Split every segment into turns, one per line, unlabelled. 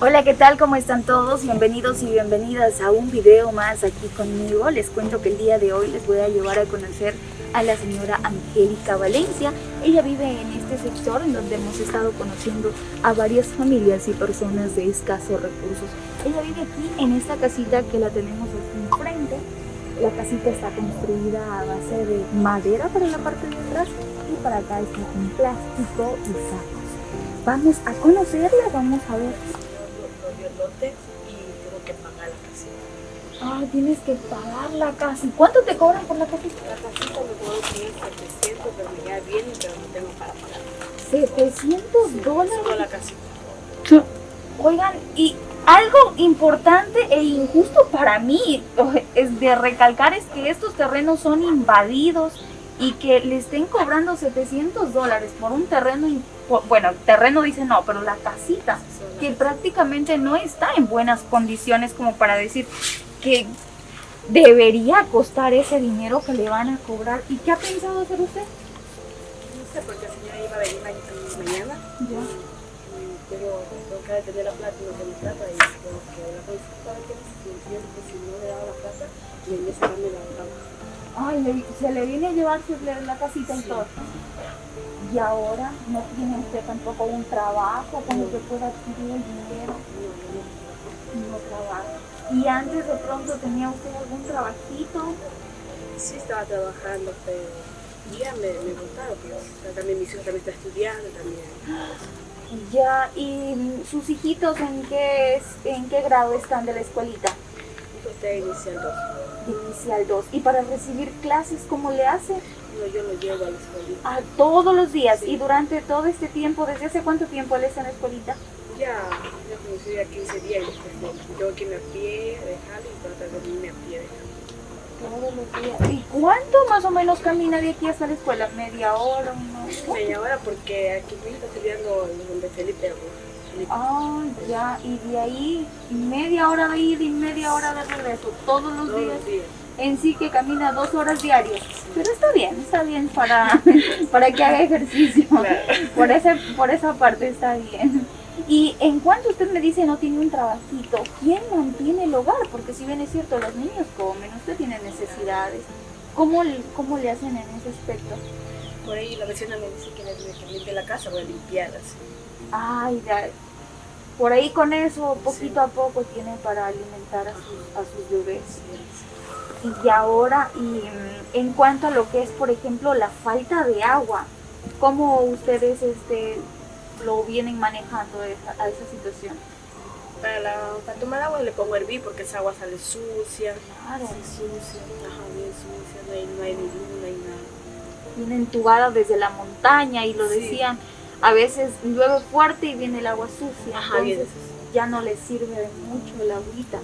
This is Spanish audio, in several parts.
Hola, ¿qué tal? ¿Cómo están todos? Bienvenidos y bienvenidas a un video más aquí conmigo. Les cuento que el día de hoy les voy a llevar a conocer a la señora Angélica Valencia. Ella vive en este sector en donde hemos estado conociendo a varias familias y personas de escasos recursos. Ella vive aquí en esta casita que la tenemos aquí enfrente. La casita está construida a base de madera para la parte de atrás y para acá está con plástico y sacos. Vamos a conocerla, vamos a ver
lotes y tengo que pagar la casita.
Ah, tienes que pagar la casa. ¿Y cuánto te cobran por la casita?
La casita me tener 700, pero ya viene, pero no tengo para pagar.
700 dólares.
Solo la casita.
Oigan, y algo importante e injusto para mí es de recalcar es que estos terrenos son invadidos y que le estén cobrando 700 dólares por un terreno, bueno, terreno dice no, pero la casita, que prácticamente no está en buenas condiciones como para decir que debería costar ese dinero que le van a cobrar. ¿Y qué ha pensado hacer usted?
No sé, porque la señora iba a venir mañana.
Ya.
Pero tengo que tener la plata y no tengo plata y tengo que hablar con para que si no le daba la plata, venía a sacarme la trabajo.
Ay, se le viene a llevarse la casita y todo. Y ahora no tiene usted tampoco un trabajo como que pueda adquirir el dinero. No trabaja. ¿Y antes de pronto tenía usted algún trabajito?
Sí, estaba trabajando, pero ya me, me gustaba, pero también mi hijo también está estudiando también.
Ya, ¿y sus hijitos en qué, en qué grado están de la escuelita?
Está iniciando.
Inicial 2. ¿Y para recibir clases cómo le hace?
No, yo lo llevo a la escuelita.
Ah, todos los días. ¿Y durante todo este tiempo, desde hace cuánto tiempo él está en la escuelita?
Ya, ya conocí a 15 días y después tengo que irme a pie, dejarlo y tratar de irme a pie, dejarlo.
Todos los días. ¿Y cuánto más o menos camina de aquí hasta la escuela? ¿Media hora? Una...
Media hora porque aquí mi está estudiando donde Felipe
Ah, ya, y de ahí media hora de ir y media hora de regreso, todos los,
Todos
días.
los días.
En sí que camina dos horas diarias. Pero está bien, está bien para, para que haga ejercicio.
Claro.
Por, ese, por esa parte está bien. Y en cuanto usted me dice no tiene un trabajito, ¿quién mantiene el hogar? Porque si bien es cierto, los niños comen, usted tiene necesidades. ¿Cómo, cómo le hacen en ese aspecto?
Por ahí la vecina me dice que le limpie la casa, voy a limpiarlas.
Ay, ya, por ahí con eso, poquito a poco, tiene para alimentar a sus, a sus bebés. Y ahora, y mm, en cuanto a lo que es, por ejemplo, la falta de agua, ¿cómo ustedes este, lo vienen manejando esa, a esa situación?
Para, la, para tomar agua le pongo hervir porque esa agua sale sucia.
Claro.
Sí, sucia, ajá, bien sucia, no hay, no hay no hay nada.
Viene entubada desde la montaña y lo
Sí.
decían, a veces llueve fuerte y viene el agua sucia,
Ajá, bien
entonces ya no les sirve de mucho el agüita.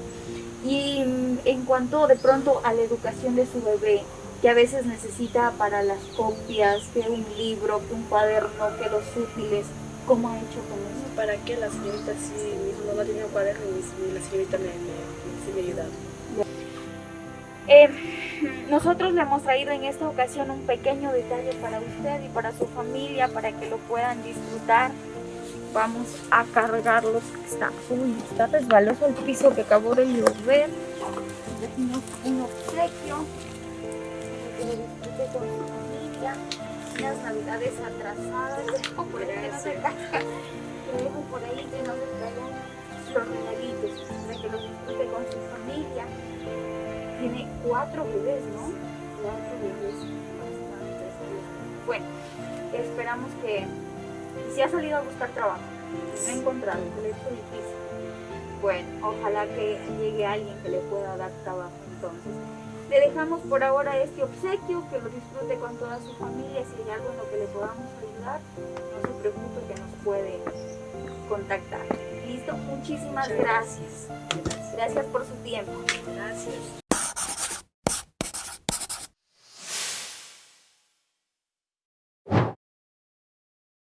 Y mm, en cuanto de pronto a la educación de su bebé, que a veces necesita para las copias, que un libro, que un cuaderno, que los útiles, ¿cómo ha hecho con eso?
¿Para qué la señorita sí? Mi hijo no va a tener un cuaderno y mi- la señorita me, me, me ayuda.
Eh, nosotros le hemos traído en esta ocasión un pequeño detalle para usted y para su familia, para que lo puedan disfrutar. Vamos a cargarlos. Está, uy, está resbaloso el piso que acabó de llover. Un obsequio que lo disfrute con su familia. Unas navidades atrasadas. Dejo por ahí que no se. Dejo por ahí que no se caigan los regalitos para que lo disfrute con su familia tiene cuatro bebés, ¿no? Cuatro bebés. Bueno, esperamos que si ha salido a buscar trabajo, no ha encontrado, que le difícil. Bueno, ojalá que llegue alguien que le pueda dar trabajo entonces. Le dejamos por ahora este obsequio, que lo disfrute con toda su familia. Si hay algo en lo que le podamos ayudar, no se preocupe que nos puede contactar. Listo, muchísimas
Muchas
gracias. Gracias por su tiempo.
Gracias.